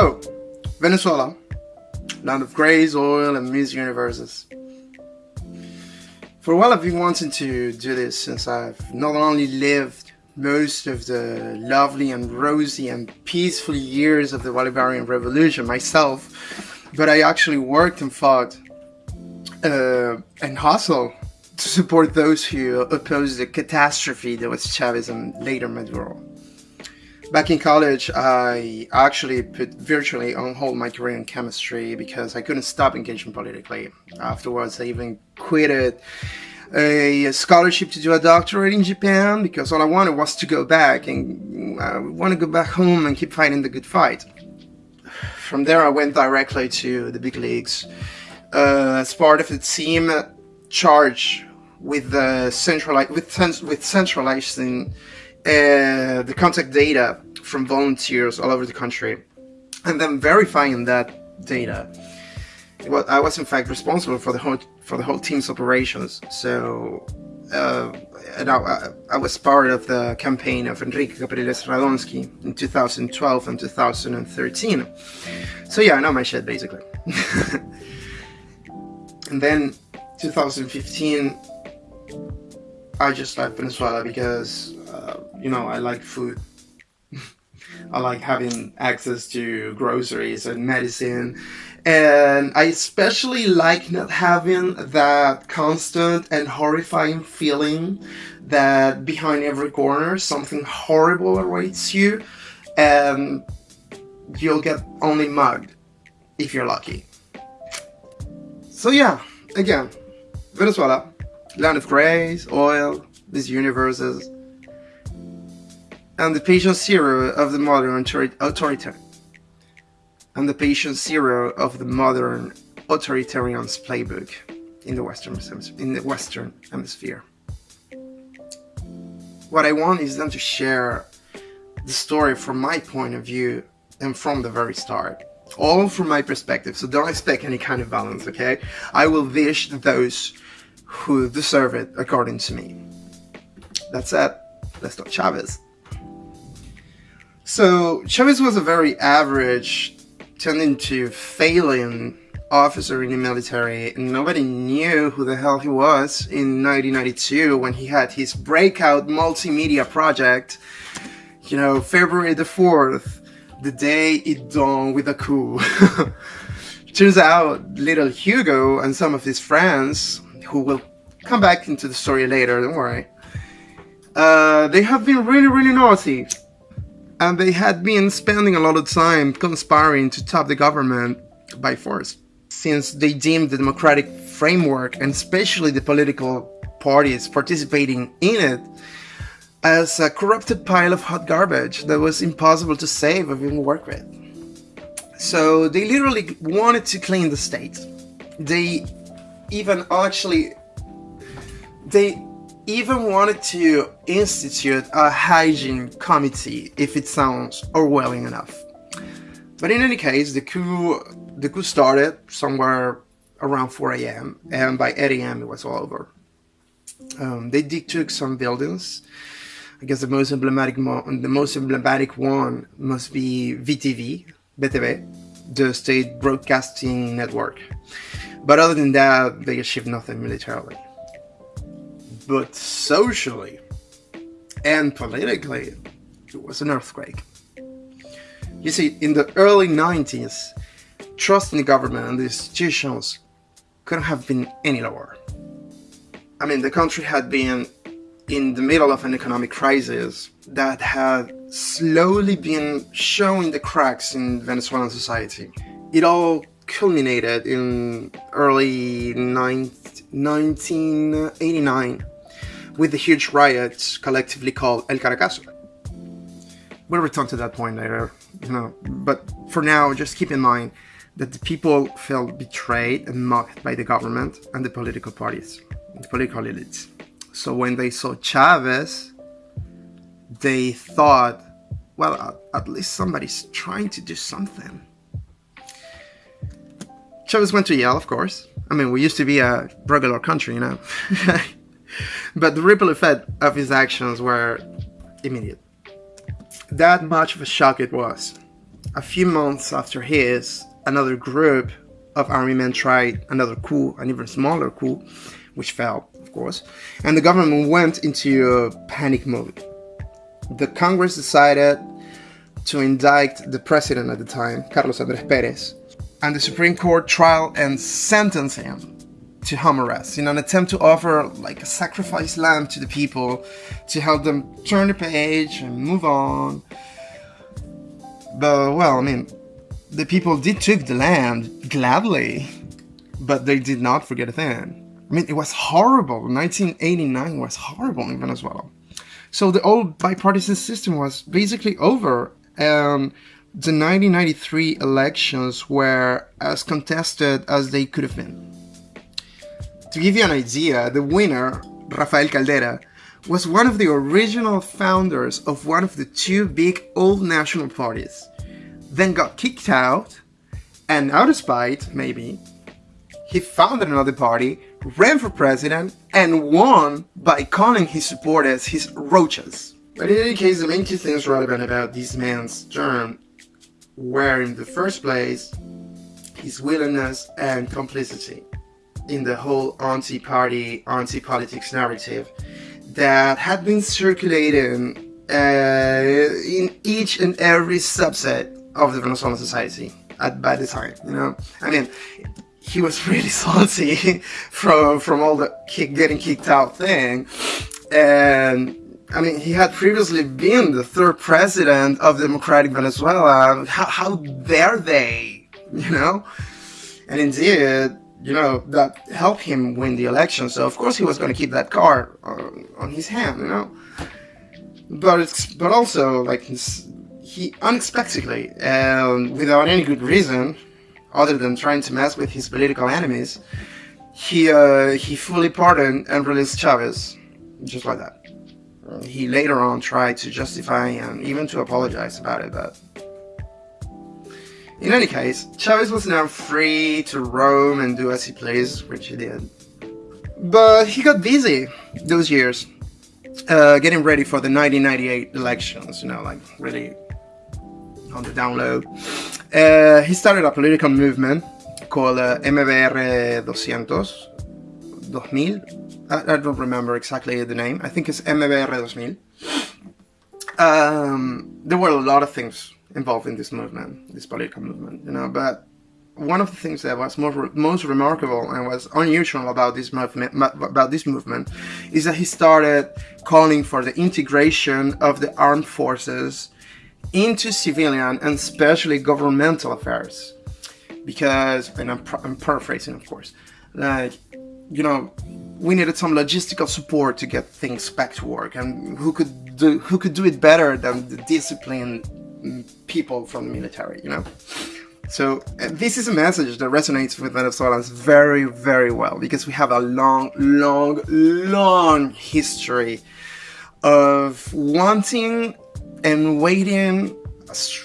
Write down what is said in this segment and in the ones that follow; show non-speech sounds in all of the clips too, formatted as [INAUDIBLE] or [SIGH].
So, Venezuela, land of grace, oil, and Miss Universes. For a while I've been wanting to do this since I've not only lived most of the lovely and rosy and peaceful years of the Bolivarian Revolution myself, but I actually worked and fought uh, and hustled to support those who opposed the catastrophe that was Chavez and later Maduro. Back in college, I actually put virtually on hold my career in chemistry because I couldn't stop engaging politically. Afterwards, I even quit a scholarship to do a doctorate in Japan because all I wanted was to go back and uh, I want to go back home and keep fighting the good fight. From there, I went directly to the big leagues uh, as part of the team uh, charged with uh, the centralized with, with centralizing uh, the contact data from volunteers all over the country and then verifying that data. Well, I was in fact responsible for the whole for the whole team's operations. So, uh, and I, I, was part of the campaign of Henrique Capriles Radonski in 2012 and 2013. So yeah, I know my shit basically. [LAUGHS] and then 2015, I just left Venezuela because uh, you know, I like food. [LAUGHS] I like having access to groceries and medicine. And I especially like not having that constant and horrifying feeling that behind every corner something horrible awaits you and you'll get only mugged if you're lucky. So yeah, again, Venezuela, land of grace, oil, these universes, and the patient zero of the modern authoritarian. And the patient zero of the modern authoritarian's playbook in the western in the western hemisphere. What i want is them to share the story from my point of view and from the very start all from my perspective. So don't expect any kind of balance okay? I will wish those who deserve it according to me. That's it. Let's talk chavez so Chavez was a very average, tending to failing officer in the military and nobody knew who the hell he was in 1992 when he had his breakout multimedia project you know February the 4th the day it dawned with a coup. [LAUGHS] Turns out little Hugo and some of his friends who will come back into the story later don't worry uh, they have been really really naughty and they had been spending a lot of time conspiring to top the government by force, since they deemed the democratic framework, and especially the political parties participating in it, as a corrupted pile of hot garbage that was impossible to save or even work with. So they literally wanted to clean the state. They even actually, they even wanted to institute a hygiene committee if it sounds Orwellian enough. But in any case, the coup, the coup started somewhere around 4 a.m. and by 8 a.m. it was all over. Um, they took some buildings. I guess the most emblematic the most emblematic one must be VTV, BTV, the state broadcasting network. But other than that, they achieved nothing militarily but socially and politically, it was an earthquake. You see, in the early 90s, trust in the government and the institutions couldn't have been any lower. I mean, the country had been in the middle of an economic crisis that had slowly been showing the cracks in Venezuelan society. It all culminated in early 1989 with the huge riots collectively called El Caracazo. We'll return to that point later, you know, but for now, just keep in mind that the people felt betrayed and mocked by the government and the political parties, the political elites. So when they saw Chavez, they thought, well, at least somebody's trying to do something. Chavez went to jail, of course. I mean, we used to be a regular country, you know. [LAUGHS] but the ripple effect of his actions were immediate. That much of a shock it was. a few months after his, another group of army men tried another coup, an even smaller coup, which failed, of course, and the government went into a panic mode. The Congress decided to indict the president at the time, Carlos Andres Perez, and the Supreme Court trial and sentence him to home arrest in an attempt to offer like a sacrifice lamb to the people to help them turn the page and move on. But well, I mean, the people did took the land gladly, but they did not forget a thing. I mean, it was horrible. 1989 was horrible in Venezuela. So the old bipartisan system was basically over, and the 1993 elections were as contested as they could have been. To give you an idea, the winner, Rafael Caldera, was one of the original founders of one of the two big old national parties, then got kicked out, and out of spite, maybe, he founded another party, ran for president, and won by calling his supporters his roaches. But in any case, the main two things relevant about this man's term were, in the first place, his willingness and complicity in the whole anti-party, anti-politics narrative that had been circulating uh, in each and every subset of the Venezuelan society at by the time. You know, I mean, he was [LAUGHS] really salty from from all the kick, getting kicked out thing, and I mean, he had previously been the third president of Democratic Venezuela. How, how dare they? [LAUGHS] You know, and indeed, you know, that helped him win the election. So of course he was going to keep that card on, on his hand, you know. But it's but also like he unexpectedly and without any good reason, other than trying to mess with his political enemies, he uh, he fully pardoned and released Chavez, just like that. He later on tried to justify and even to apologize about it, but in any case, Chavez was now free to roam and do as he pleased, which he did. But he got busy those years, uh, getting ready for the 1998 elections, you know, like really on the download. Uh, he started a political movement called uh, MBR 200, 2000. I, I, don't remember exactly the name. I think it's MBR 2000. Um, there were a lot of things involved in this movement, this political movement, you know, but one of the things that was most, most remarkable and was unusual about this movement about this movement is that he started calling for the integration of the armed forces into civilian and especially governmental affairs. Because and I'm, I'm paraphrasing of course like you know we needed some logistical support to get things back to work and who could do who could do it better than the disciplined people from the military, you know? So uh, this is a message that resonates with Venezuelans very, very well because we have a long, long, long history of wanting and waiting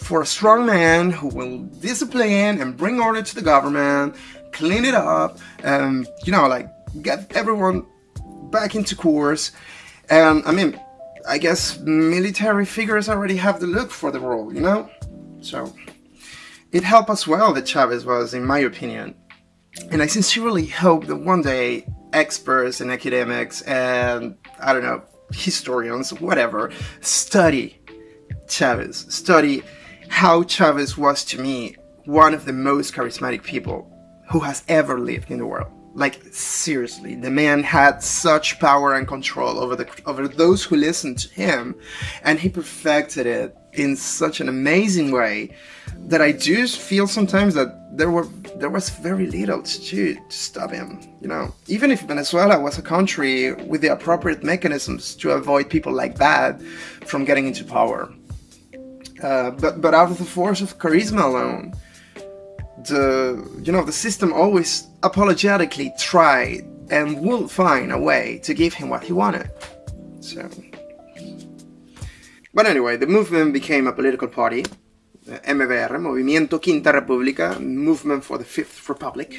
for a strong man who will discipline and bring order to the government, clean it up, and, you know, like, get everyone back into course. And, I mean, I guess military figures already have the look for the role, you know? So, it helped us well that Chavez was, in my opinion. And I sincerely hope that one day experts and academics and, I don't know, historians, whatever, study Chavez, study how Chavez was to me one of the most charismatic people who has ever lived in the world. Like seriously, the man had such power and control over the over those who listened to him, and he perfected it in such an amazing way that I do feel sometimes that there were there was very little to do to stop him. You know, even if Venezuela was a country with the appropriate mechanisms to avoid people like that from getting into power, uh, but but out of the force of charisma alone, the you know the system always apologetically tried and will find a way to give him what he wanted. So, but anyway, the movement became a political party, MVR, Movimiento Quinta República, Movement for the Fifth Republic,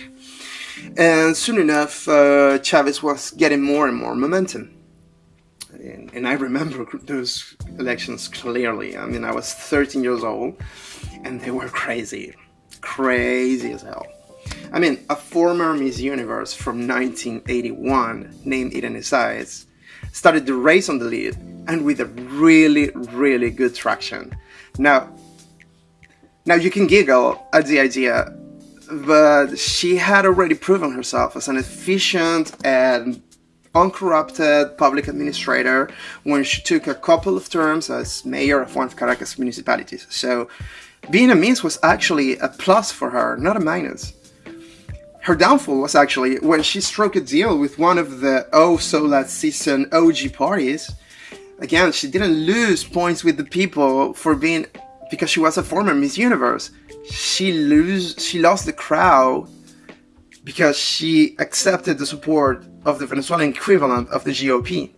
and soon enough, uh, Chavez was getting more and more momentum. And, and I remember [LAUGHS] those elections clearly. I mean, I was 13 years old and they were crazy. Crazy as hell. I mean, a former Miss Universe from 1981 named Irene Sáez started the race on the lead and with a really, really good traction. Now, now you can giggle at the idea, but she had already proven herself as an efficient and uncorrupted public administrator when she took a couple of terms as mayor of one of Caracas municipalities. So being a Miss was actually a plus for her, not a minus. Her downfall was actually when she struck a deal with one of the oh so last season OG parties. Again, she didn't lose points with the people for being because she was a former Miss Universe. She lose she lost the crowd because she accepted the support of the Venezuelan equivalent of the GOP.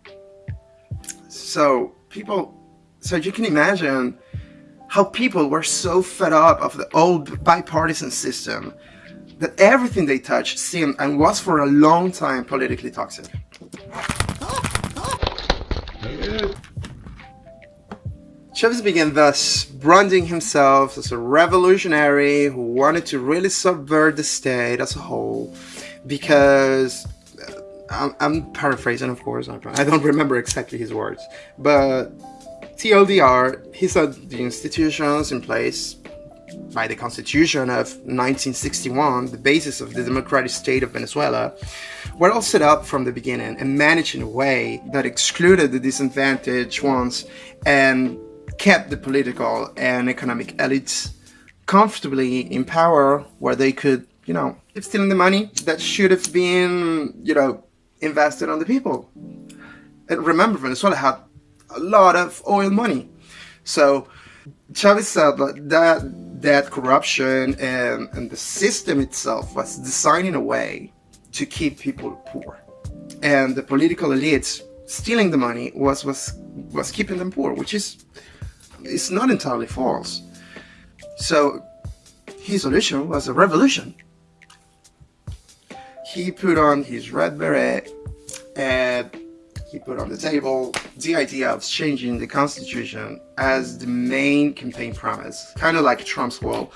So people so you can imagine how people were so fed up of the old bipartisan system that everything they touched seemed and was for a long time politically toxic. Chavez began thus branding himself as a revolutionary who wanted to really subvert the state as a whole because uh, I'm, I'm paraphrasing of course I don't remember exactly his words but TLDR he said the institutions in place by the Constitution of 1961, the basis of the democratic state of Venezuela, were all set up from the beginning and managed in a way that excluded the disadvantaged ones and kept the political and economic elites comfortably in power where they could, you know, keep stealing the money that should have been, you know, invested on the people. And remember, Venezuela had a lot of oil money. So Chavez said that that corruption and, and the system itself was designed in a way to keep people poor. And the political elites stealing the money was, was, was keeping them poor, which is it's not entirely false. So his solution was a revolution. He put on his red beret and he put on the table the idea of changing the constitution as the main campaign promise, kind of like Trump's wall,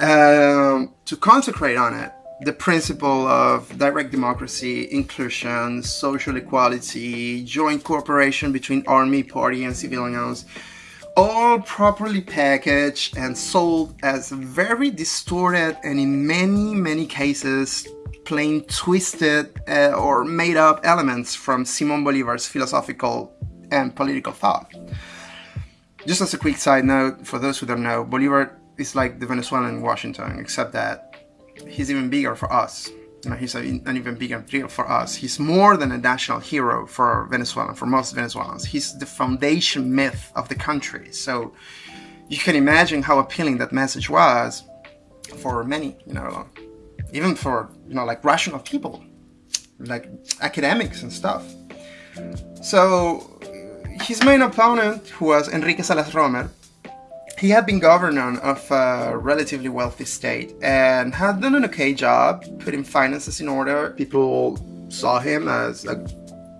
um, to consecrate on it the principle of direct democracy, inclusion, social equality, joint cooperation between army, party, and civilians, all properly packaged and sold as very distorted and in many, many cases plain twisted uh, or made up elements from Simon Bolivar's philosophical and political thought. Just as a quick side note, for those who don't know, Bolivar is like the Venezuelan Washington, except that he's even bigger for us. He's an even bigger deal for us. He's more than a national hero for Venezuela, for most Venezuelans. He's the foundation myth of the country. So you can imagine how appealing that message was for many, you know, even for, you know, like rational people, like academics and stuff. So his main opponent, who was Enrique Salas Romer, he had been governor of a relatively wealthy state and had done an okay job putting finances in order. People saw him as a,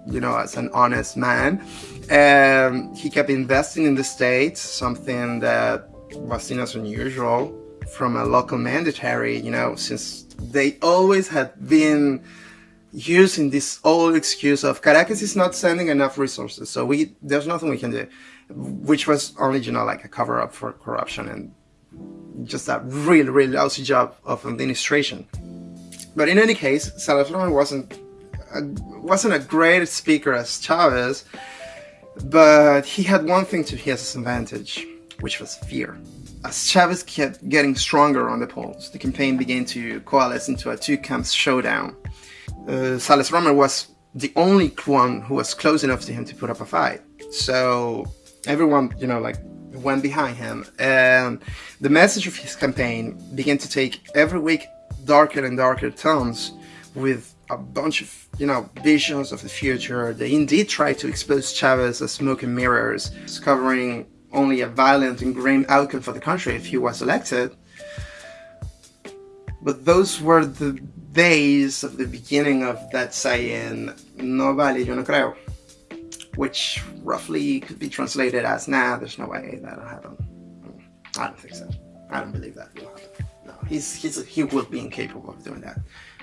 you know, as an honest man. And he kept investing in the state, something that was seen as unusual from a local mandatory, you know, since they always had been using this old excuse of Caracas is not sending enough resources, so we there's nothing we can do, which was only, you know, like a cover-up for corruption and just a really, really lousy job of administration. But in any case, Salazar wasn't a, wasn't a great speaker as Chavez, but he had one thing to his advantage, which was fear. As Chavez kept getting stronger on the polls, the campaign began to coalesce into a two-camp showdown. Uh, Salas Romer was the only one who was close enough to him to put up a fight. So everyone, you know, like went behind him. And the message of his campaign began to take every week darker and darker tones with a bunch of, you know, visions of the future. They indeed tried to expose Chavez as smoke and mirrors, discovering only a violent and grim outcome for the country if he was elected. But those were the days of the beginning of that saying, no vale, yo no creo. which roughly could be translated as, nah, there's no way that'll happen. I don't think so. I don't believe that will happen. No, he's, he's, he will be incapable of doing that.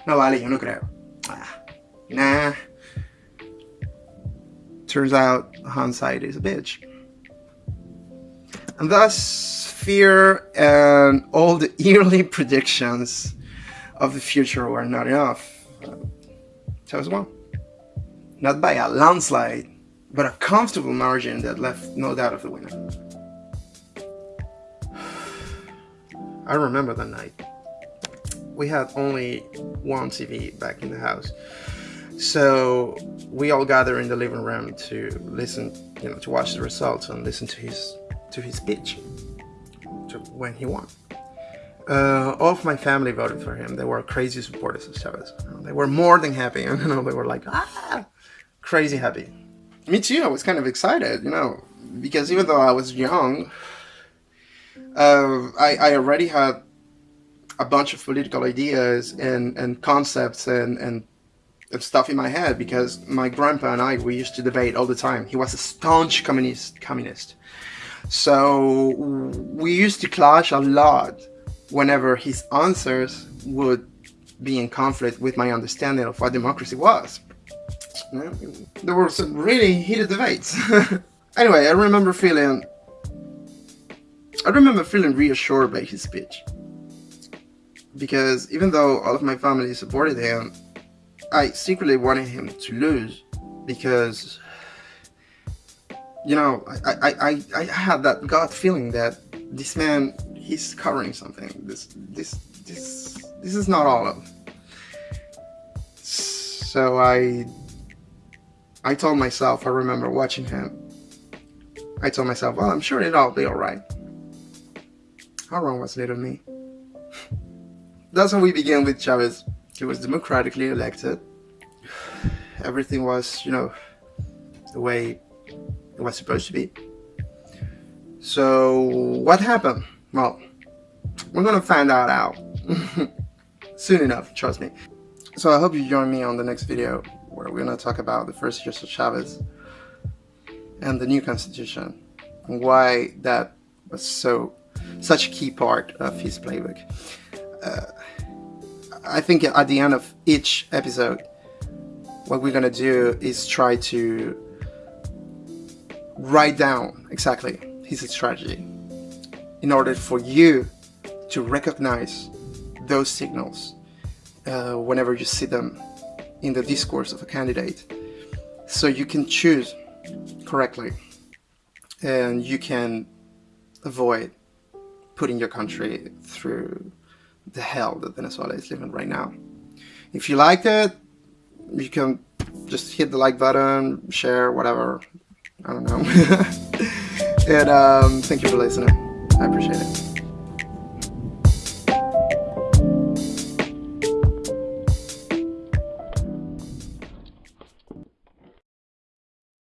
No vale, yo no creo. Ah, nah. Turns out hindsight is a bitch. And thus, fear and all the [LAUGHS] yearly predictions of the future were not enough. As well. Not by a landslide, but a comfortable margin that left no doubt of the winner. [SIGHS] I remember that night. We had only one TV back in the house. So we all gather in the living room to listen, you know, to watch the results and listen to his to his speech to when he won. Uh, all of my family voted for him. They were crazy supporters of Chavez. They were more than happy. [LAUGHS] You know, they were like, ah, crazy happy. Me too. I was kind of excited, you know, because even though I was young, uh, I, I already had a bunch of political ideas and, and concepts and, and stuff in my head because my grandpa and I, we used to debate all the time. He was a staunch communist. communist. So we used to clash a lot whenever his answers would be in conflict with my understanding of what democracy was. There were some really heated debates. [LAUGHS] anyway, I remember feeling I remember feeling reassured by his speech. Because even though all of my family supported him, I secretly wanted him to lose because you know, I, I, I, I had that gut feeling that this man, he's covering something. This, this, this, this is not all of. So I, I told myself, I remember watching him, I told myself, well, I'm sure it'll be alright. How wrong was little me? [LAUGHS] That's how we began with Chavez. He was democratically elected. Everything was, you know, the way it was supposed to be. So what happened? Well, we're gonna find that out [LAUGHS] soon enough, trust me. So I hope you join me on the next video where we're gonna talk about the first years of Chavez and the new constitution and why that was so such a key part of his playbook. Uh, I think at the end of each episode, what we're gonna do is try to write down exactly his strategy in order for you to recognize those signals uh, whenever you see them in the discourse of a candidate so you can choose correctly and you can avoid putting your country through the hell that Venezuela is living right now. If you liked it, you can just hit the like button, share, whatever. I don't know. [LAUGHS] and um, thank you for listening. I appreciate it.